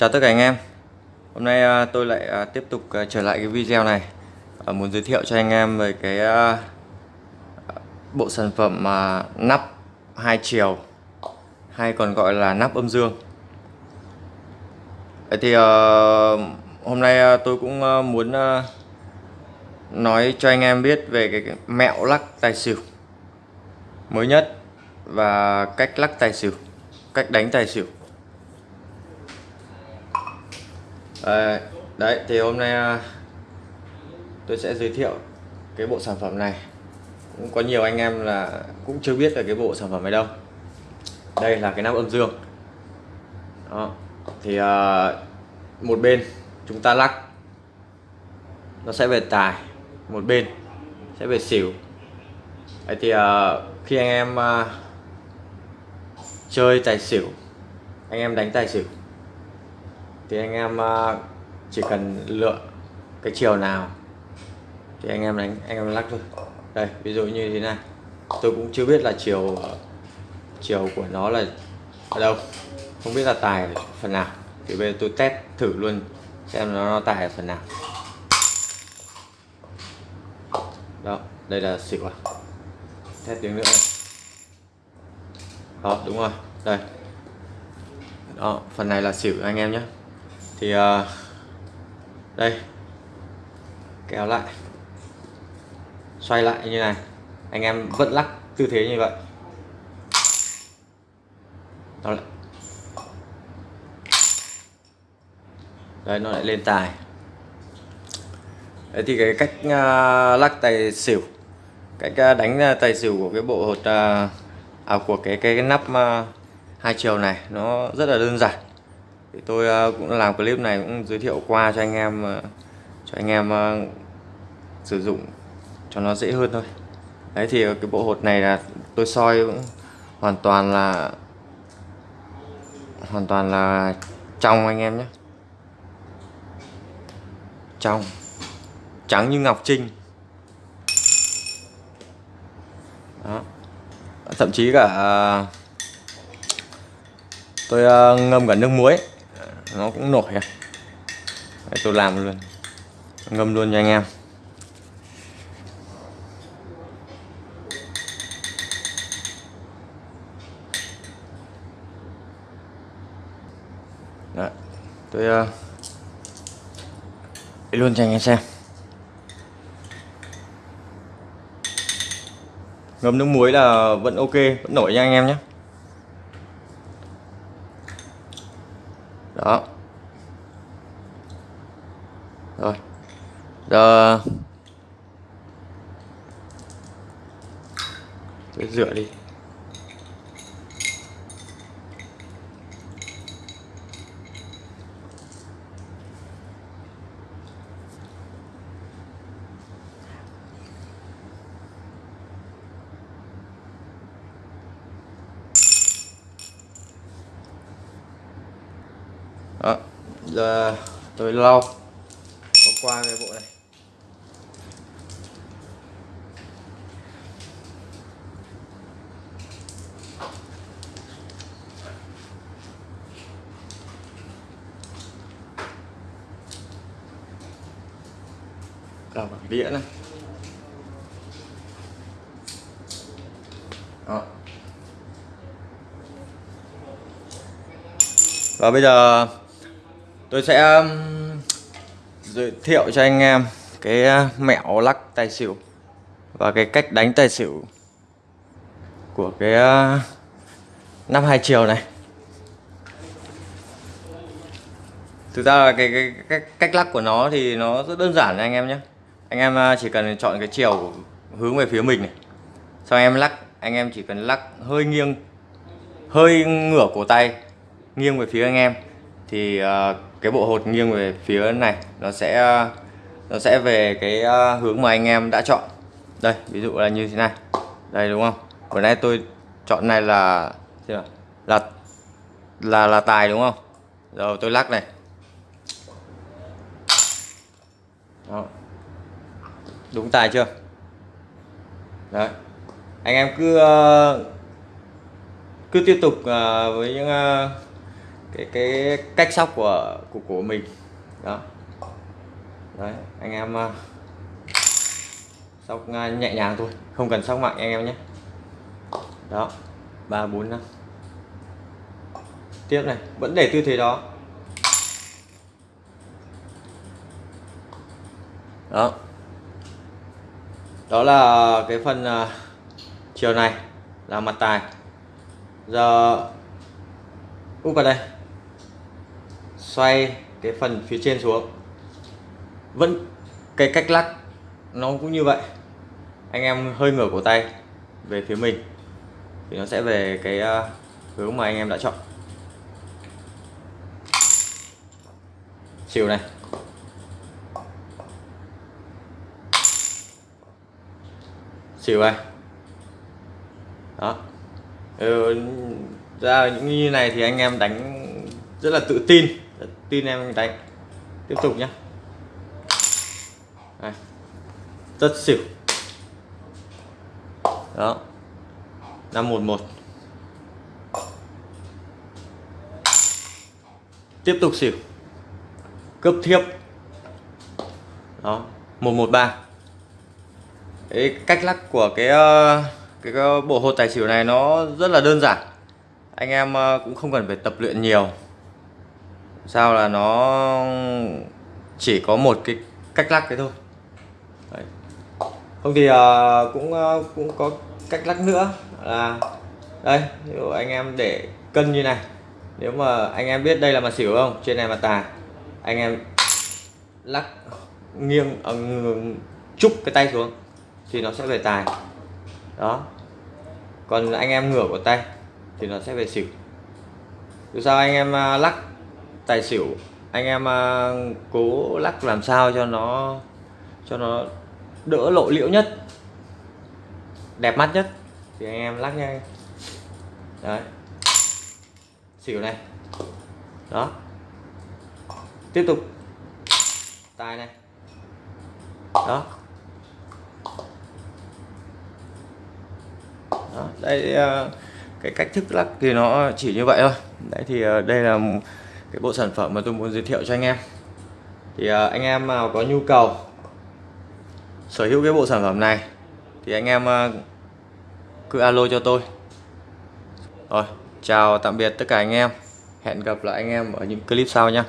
Chào tất cả anh em. Hôm nay à, tôi lại à, tiếp tục à, trở lại cái video này. Muốn giới thiệu cho anh em về cái bộ sản phẩm nắp hai chiều, hay còn gọi là nắp âm dương. Vậy thì hôm nay tôi cũng muốn nói cho anh em biết về cái mẹo lắc tài xỉu mới nhất và cách lắc tài xỉu, cách đánh tài xỉu. À, đấy thì hôm nay ờ, tôi sẽ giới thiệu cái bộ sản phẩm này. Cũng có nhiều anh em là cũng chưa biết về cái bộ sản phẩm này đâu. Đây là cái nắp âm dương. Đó thì à, một bên chúng ta lắc. Nó sẽ về tài một bên sẽ về xỉu. Đấy thì à, khi anh em à, chơi tài xỉu anh em đánh tài xỉu thì anh em ờ, chỉ cần lựa cái chiều nào thì anh em đánh anh em lắc thôi. Đây ví dụ như thế này. Tôi cũng chưa biết là chiều chiều của nó là ở đâu. Không biết là tài phần nào. Thì bây giờ tôi test thử luôn xem nó, nó tài ở phần nào. Đó đây là xỉu à test tiếng nữa này. đó đúng rồi. Đây. Đó phần này là xỉu anh em nhé thì uh, đây kéo lại xoay lại như này. Anh em vẫn lắc tư thế như vậy. Nó lại. Đấy nó lại lên tài. Đấy thì cái cách uh, lắc tài xỉu cách uh, đánh uh, tài xỉu của cái bộ hột uh, à, của cái cái, cái nắp uh, hai chiều này nó rất là đơn giản thì tôi ờ, cũng làm clip này cũng giới thiệu qua cho anh em ờ, cho anh em ờ, sử dụng cho nó dễ hơn thôi. Đấy, thì cái bộ hột này là tôi soi cũng hoàn toàn là, hoàn toàn là trong anh em nhé. Trong. Trắng như ngọc trinh. Đó. Thậm chí cả tôi ngâm cả nước muối nó cũng nổi à. Đấy, tôi làm luôn. Ngâm luôn cho anh em. Đấy, tôi uh, luôn cho anh em xem. Ngâm nước muối là vẫn ok vẫn nổi nha anh em nhé. Đó. Rồi. Giờ tôi rửa đi. Đó giờ tôi lau có qua cái bộ này. Cả bằng đĩa này. Đó. và bây giờ tôi sẽ um, giới thiệu cho anh em cái uh, mẹo lắc tài xỉu và cái cách đánh tài xỉu của cái uh, năm hai chiều này. Thực ra là cái, cái, cái cách lắc của nó thì nó rất đơn giản anh em nhé. Anh em uh, chỉ cần chọn cái chiều hướng về phía mình này. Sau em lắc anh em chỉ cần lắc hơi nghiêng hơi ngửa cổ tay nghiêng về phía anh em thì uh, cái bộ hột nghiêng về phía này, nó sẽ nó sẽ về cái à, hướng mà anh em đã chọn. Đây, ví dụ là như thế này. Đây, đúng không? Vừa nay tôi chọn này là là là là tài, đúng không? Rồi, tôi lắc này. Đó. đúng tài chưa? Đấy. Anh em cứ à, cứ tiếp tục à, với những cái cái cách sóc của của của mình. Đó. Đấy anh em à, sóc nhẹ nhàng thôi không cần sóc mạnh anh em nhé. Đó ba bốn năm. Tiếp này vẫn để tư thế đó. Đó. Đó là cái phần uh, chiều này là mặt tài. Giờ úp vào đây xoay cái phần phía trên xuống. Vẫn cái cách lắc nó cũng như vậy. Anh em hơi ngửa cổ tay về phía mình thì nó sẽ về cái à, hướng mà anh em đã chọn. Chiều này. Chiều này. Đó. Ừ, ra những như này thì anh em đánh rất là tự tin tin em đánh. Tiếp tục nhé Đây. rất xỉu. Đó. Năm một một. Tiếp tục xỉu. Cướp thiếp. Đó. Một một ba. Cái cách lắc của cái ờ, cái, bộ hột tài xỉu này nó rất là đơn giản. Anh em ờ, cũng không cần phải tập luyện nhiều sao là nó chỉ có một cái cách lắc thế thôi. Đấy. không thì uh, cũng uh, cũng có cách lắc nữa. Là đây ví dụ anh em để cân như này. Nếu mà anh em biết đây là mặt xỉu không trên này mặt tài anh em lắc nghiêng uh, chúc cái tay xuống thì nó sẽ về tài đó. Còn anh em ngửa của tay thì nó sẽ về xỉu. Dù sao anh em lắc tài xỉu. Anh em uh, cố lắc làm sao cho nó cho nó đỡ lộ liễu nhất đẹp mắt nhất. Thì anh em lắc nha đấy. Xỉu này. Đó. Tiếp tục. Tài này. Đó. Đó đây uh, cái cách thức lắc thì nó chỉ như vậy thôi. Đấy thì uh, đây là cái bộ sản phẩm mà tôi muốn giới thiệu cho anh em. Thì à, anh em nào có nhu cầu sở hữu cái bộ sản phẩm này thì anh em à, cứ alo cho tôi. Rồi, chào tạm biệt tất cả anh em. Hẹn gặp lại anh em ở những clip sau nhé